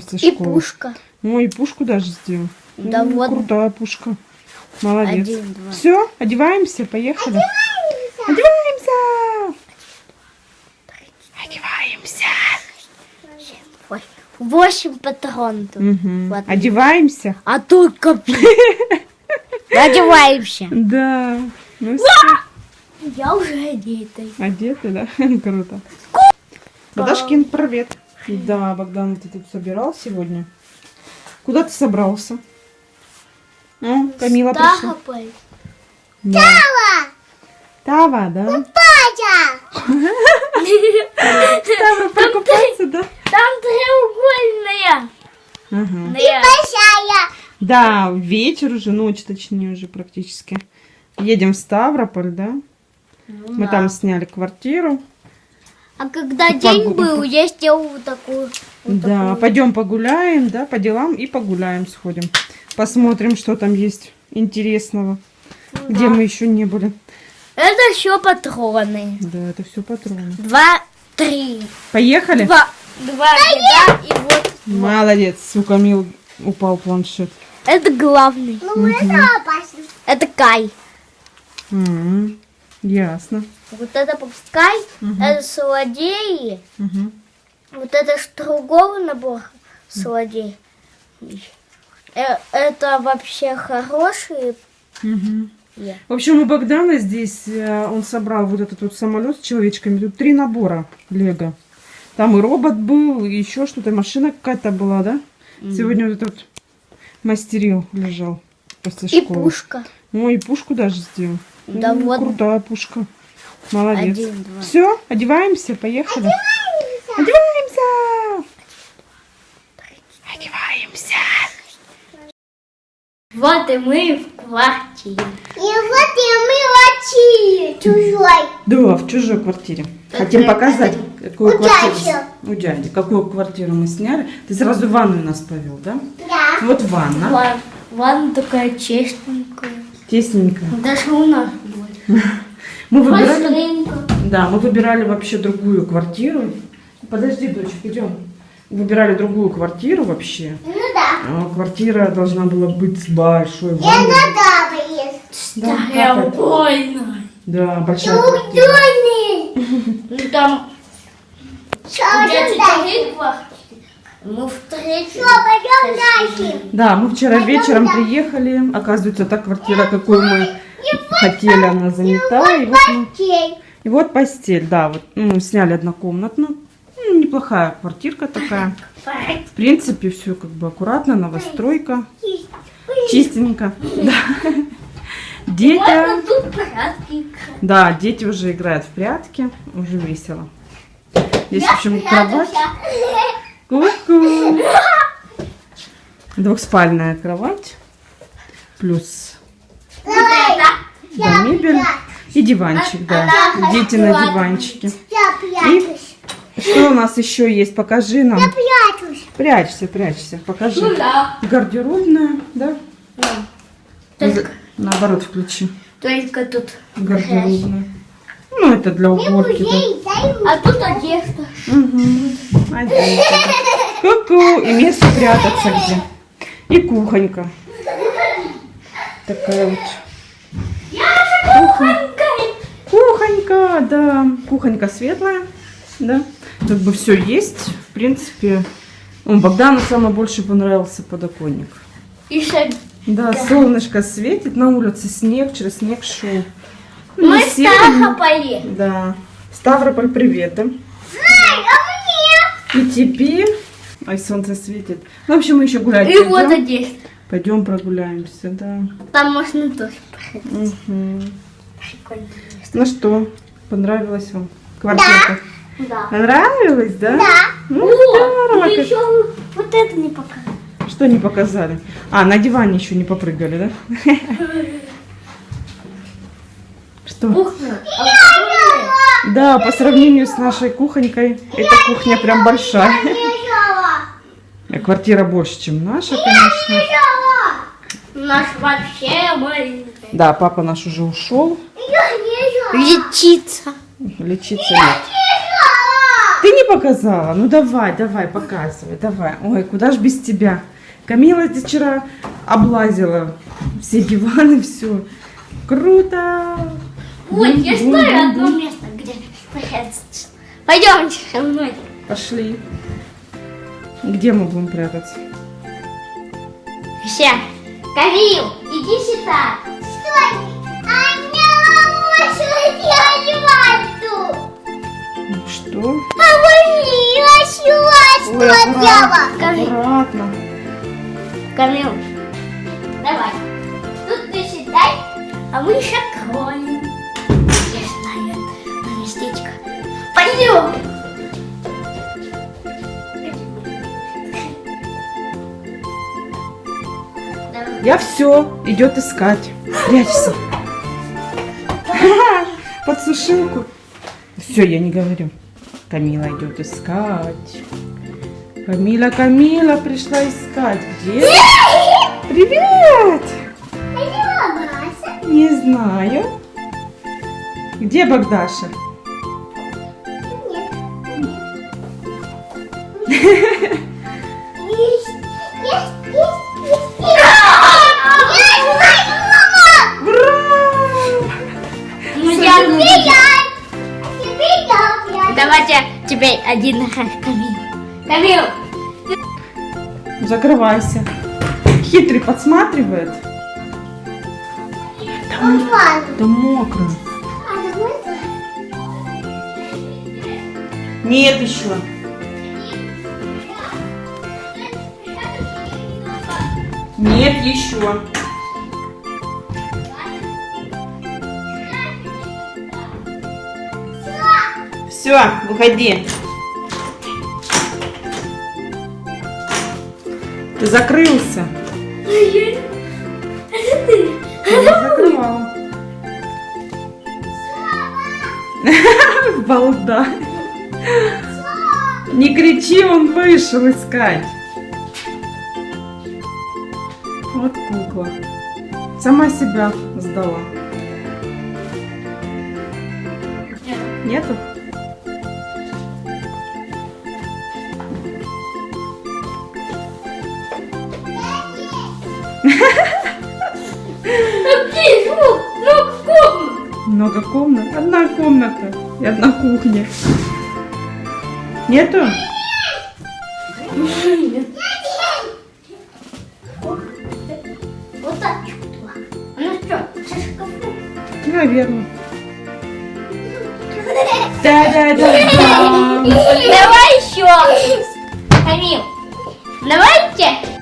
после И школы. пушка. Ой, и пушку даже сделал. Да Ну, вот. Крутая пушка. Молодец. Один, два. Все, одеваемся, поехали. Одеваемся. Одеваемся. Ой, Восемь патронов. Мгм. Ладно. Одеваемся. А только... Одеваемся. Да. Ну Я уже одета. одеты, да? Круто. Богдашкин, привет. Да, Богдан, ты тут собирал сегодня? Куда ты собрался? А, Камила пришла. Да. Тава, да? Ставрополь купаться, да? Там треугольная. Ага. Большая. Да, вечер уже, ночь точнее уже практически. Едем в Ставрополь, да? Мы там сняли квартиру. А когда И день был, я сделала вот такую. вот да, такую. пойдем погуляем, да, по делам и погуляем, сходим. Посмотрим, что там есть интересного, где Да. мы еще не были. Это еще патроны. Да, это все патроны. Два, три. Поехали? Два, два ряда и вот. Молодец, у Камил упал планшет. Это главный. Ну, это опасно. Это Кай. М, Ясно. Вот это пускай, это злодеи. Мгм. Вот это ж другого набора злодей. Э, Это вообще хорошие. Мгм. Я. В общем, у Богдана здесь, э, он собрал вот этот вот самолет с человечками. Тут три набора Лего. Там и робот был, и еще что-то, машина какая-то была, да? Сегодня вот этот мастерил, лежал после И школы. пушка. Ой, и пушку даже сделал. Да Ну, вот. Крутая пушка. Молодец. Один, два. Все, одеваемся, поехали. Одеваемся! Одеваемся! Вот и мы в квартире. И вот и мы врачи чужой. Да, в чужой квартире. Хотим показать, какую У квартиру. дяди. У дяди. Какую квартиру мы сняли. Ты сразу в ванную нас повел, да? Да. Вот ванна. Ван- Ванна такая чистенькая. Тесненькая. Даже у нас будет. Мы выбирали, Быстренько. да, мы выбирали вообще другую квартиру. Подожди, дочь, идем. Выбирали другую квартиру вообще. Ну да. А, Квартира должна была быть с большой И ванной. Да, это? больная. Да, большая квартира. Удобный. Ну там. Мы в третьей. Что, пойдем дальше. Да, мы вчера вечером приехали. Оказывается, та квартира, какую мы хотели, она занята. И вот, Окей. и вот постель, да, вот ну, сняли однокомнатную. Ну, неплохая квартирка такая. В принципе, все как бы аккуратно, новостройка, чистенько. Да. Дети, да, дети уже играют в прятки, уже весело. Здесь, в общем, кровать. Ку-ку. Двухспальная кровать. Плюс Вот это. Да, мебель и диванчик, да. Дети на диванчике. Я прячусь. Что у нас еще есть? Покажи нам. Я прячусь. Прячься, прячься. Покажи. Ну да. Гардеробная, да? Только, Наоборот, включи. только тут. Гардеробная. Ну, это для уборки. да. А тут одежда. Угу. Одежда. Ку-ку. И место прятаться где. И кухонька. Такая вот. Кухонька, да. Кухонька светлая, да. Как бы все есть. В принципе, ну, Богдану самое больше понравился подоконник. Шаг. Да, солнышко светит, на улице снег, через снег шел. Ну, Мы Ставрополе. Да. Ставрополь, привет. да? Ай, а И теперь... Ай, солнце светит. Ну, в общем, мы еще гулять И вот одежда. Пойдем прогуляемся, да. Там можно тоже проходить. Мгм. Прикольно. Ну что, понравилась вам квартирка? Да. Понравилась, да? Да. Ну, О, здорово. мы еще вот это не показали. Что не показали? А, на диване еще не попрыгали, да? Что? Кухня. А Да, по сравнению с нашей кухонькой, эта кухня прям большая. Квартира больше, чем наша, конечно. Наш вообще маленький. Да, папа наш уже ушел. Я лежала. Лечиться. Лечиться нет. Лежала. Ты не показала? Ну давай, давай, показывай, давай. Ой, куда ж без тебя? Камила здесь вчера облазила все диваны, все. Круто! Вот, я Бум, знаю бум, одно бум. место, где прятаться. Пойдемте со мной. Пошли. Где мы будем прятаться? Все. Камил, иди сюда. Стой! А меня лошадь одевать Ну что? А вы лошадь Ой, аккуратно, аккуратно. Камил, давай. Тут ты сідай, а мы еще кроем. Я знаю одно местечко. Пойдем. Я все, идет искать. Прячься. Под сушилку. Все, я не говорю. Камила идет искать. Камила, Камила пришла искать. Где? Привет! Не знаю. Где Богдаша? Есть, один Камил. Камил, Закрывайся. Хитрый подсматривает. Ванну. Да мокро. А Нет еще. Нет еще. Все, выходи. Ты закрылся. это ты. Я не закрывала. Балда. Не кричи, он вышел искать. Вот кукла. Сама себя сдала. Нету? Много комнат. Одна комната и одна кухня. Нету? Вот так чувство. Ну что, со шкафу? Наверное. Да-да-да. Давай еще. Камил, давайте.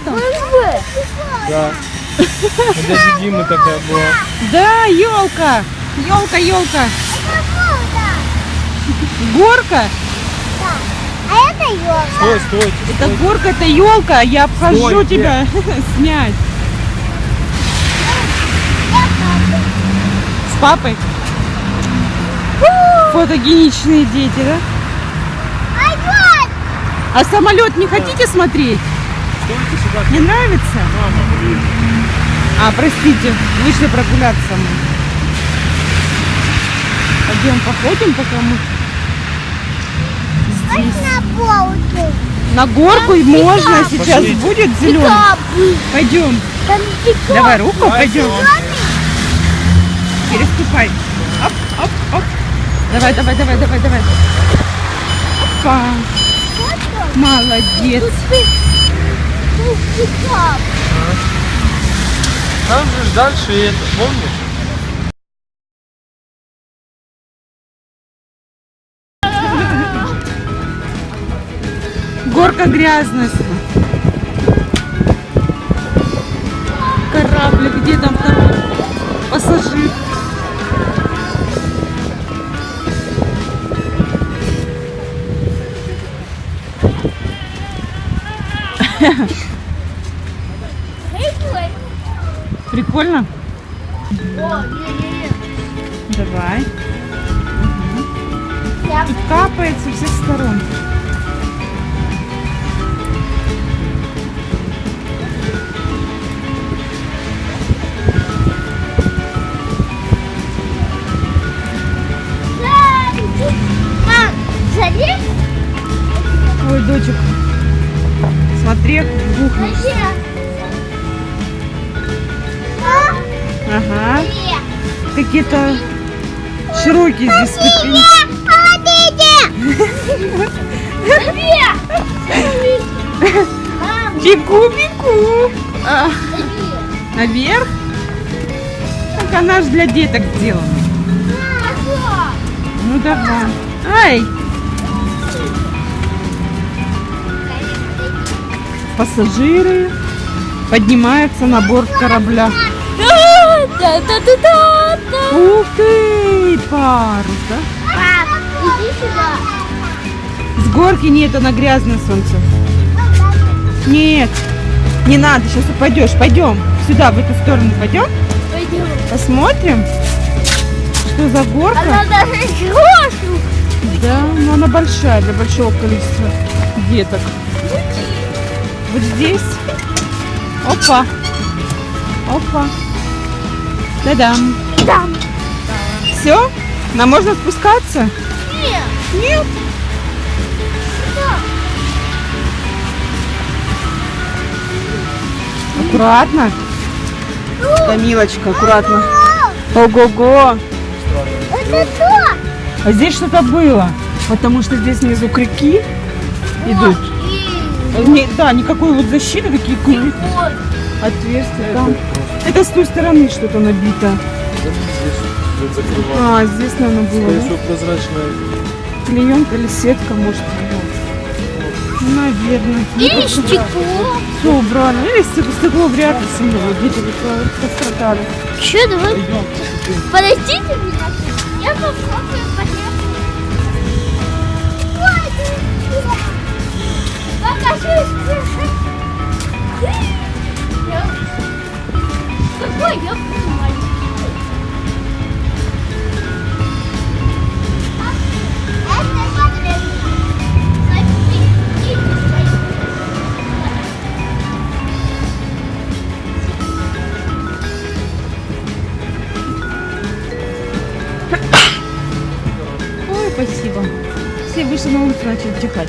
Там? Да. Это же Дима такая была. Да, елка. Елка, елка. Горка. А это елка. Стой, стойте, Это стойте. горка, это елка. Я обхожу Стой, тебя снять. С папой? Фотогеничные дети, да? А самолет не хотите смотреть? Стойте сюда. Не нравится? Мама, блин. А, простите, вышли прогуляться мы. Пойдем походим, пока мы здесь. На полке. На горку и можно, сейчас Пошлите. будет зеленый. Пойдем. Там пикап. Давай руку, Давайте пойдем. Переступай. Оп, оп, оп. Давай, давай, давай, давай, давай. Опа. Молодец. Там же дальше это, помнишь? Горка грязная. Кораблик, где там второй пассажир? прикольно? О, не, не, не. Давай. Угу. Я И капает со всех сторон. Ой, дочек, смотри, бухнешь. Какие-то широкие здесь ступени. Бегу, бегу. А, наверх? Так она же для деток сделана. Ну давай. Ай! Пассажиры поднимаются на борт корабля. Ух ты! Парус, да? Пап, иди сюда. С горки нет, она грязное солнце. Нет, не надо, сейчас упадешь. Пойдем сюда, в эту сторону пойдем. Пойдем. Посмотрим, что за горка. Она даже хорошую. Да, но она большая для большого количества деток. Вот здесь. Опа. Опа. Да-дам. Все? Нам можно спускаться? Нет. Нет. Аккуратно. Камилочка, аккуратно. Ого-го. Это что? А здесь что-то было. Потому что здесь внизу крюки идут. Не- да, никакой вот защиты, такие крюки. Вот. Отверстие там. Это с той стороны что-то набито. Вот закрываю. А, здесь, наверное, было. Скорее всего, прозрачная. Клеенка или сетка, может. Наверное. Или стекло. Все убрали. Или стекло, стекло вряд ли сильно. Вот пострадали. Что, давай? Подождите меня. Я попробую. Я- Какой я буду спасибо. Все вышли на улицу, начали отдыхать.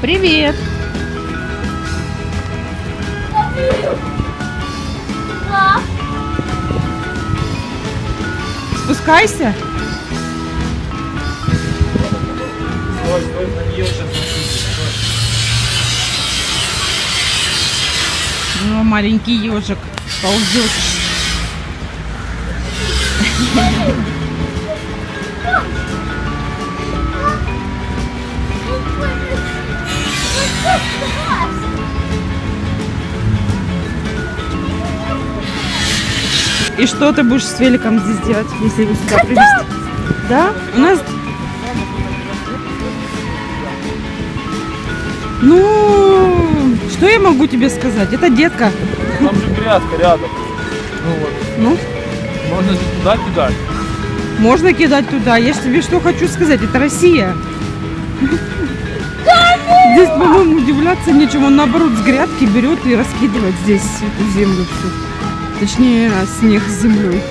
Привет. Спускайся. Стой, стой, на нее сейчас Ну, маленький ежик ползет. И что ты будешь с великом здесь делать, если его сюда привезти? Да? У нас... Ну, что я могу тебе сказать? Это детка. Там же грядка рядом. Ну вот. Ну, Можно же туда кидать. можно кидать туда. Я же тебе что хочу сказать. Это Россия. Здесь, по-моему, удивляться нечему. Он, наоборот, с грядки берет и раскидывает здесь эту землю всю. Точнее, снег с землей.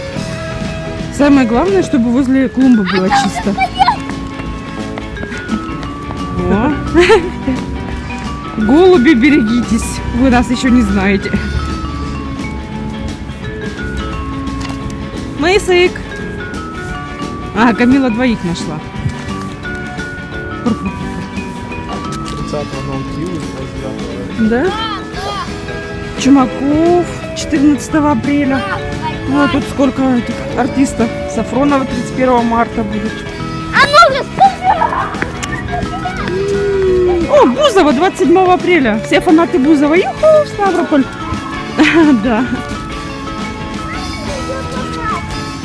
Самое главное, чтобы возле клумбы было чисто. О. Голуби, берегитесь. Вы нас еще не знаете. Мысык. А, Камила двоих нашла. 30 Наутилус, 29 Да? Чумаков 14 апреля. Ну, а тут сколько этих артистов. Сафронова 31 марта будет. А ну-ка, О, Бузова 27 апреля. Все фанаты Бузова. Юху, Ставрополь. Да.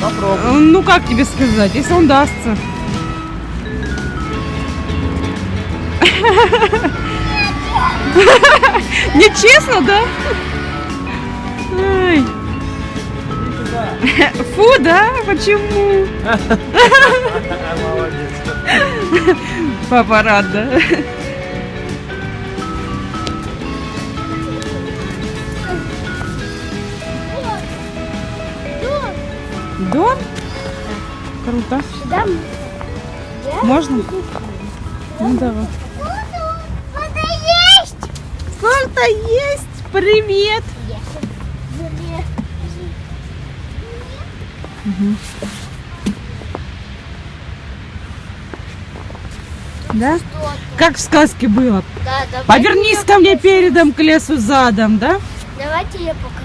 Попробуй. Ну, как тебе сказать, если он дастся. Нечестно, да? Ай. Фу, да? Почему? Папа рад, да? Дом? Круто. Да, Можно? Ну давай. Это есть. Санта есть! Привет! Да? Как в сказке было. Да, давай. Повернись ко мне передом, к лесу задом, да? Давайте я покажу.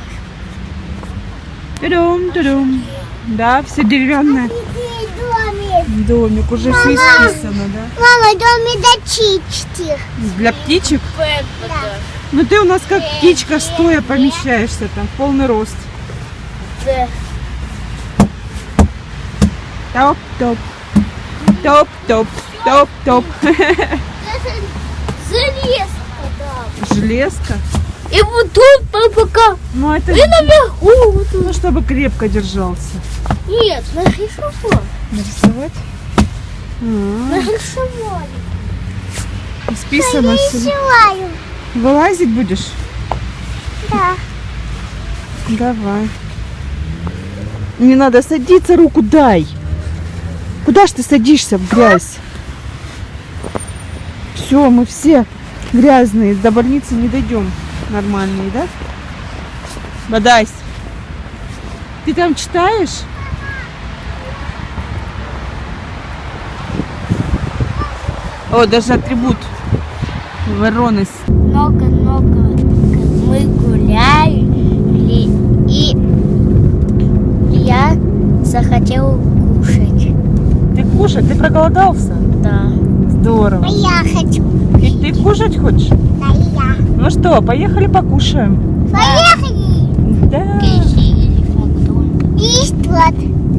Тудум, тудум. Да, все деревянное. Домик. Домик, уже все исписано, да? Мама, домик до чички. Для птичек. Да. Ну ты у нас как птичка стоя помещаешься там, полный рост. Да. Топ-топ. Топ-топ. Топ-топ. Залез туда. Железка. И вот тут по- пока. Ну это И наверху. Вот ну, чтобы крепко держался. Нет, нарисовал. Нарисовать? А, Нарисовали. Списано все. Желаю. Вылазить будешь? Да. Давай. Не надо садиться, руку дай. Куда ж ты садишься в грязь? Все, мы все грязные, до больницы не дойдем. Нормальные, да? Бодайся. Ты там читаешь? О, даже атрибут вороны. Много-много мы гуляли. И я захотел кушать. Ты кушать? Ты проголодался? Да. Здорово. А я хочу. И ты кушать хочешь? Да. Ну что, поехали покушаем? Поехали! Да. И свисток.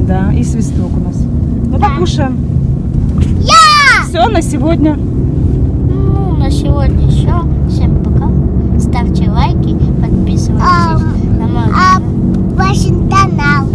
Да, и свисток у нас. Ну да. покушаем. Я! Все на сегодня. Ну, на сегодня все. Всем пока. Ставьте лайки, подписывайтесь а, на мой а, канал. Вашингтонал.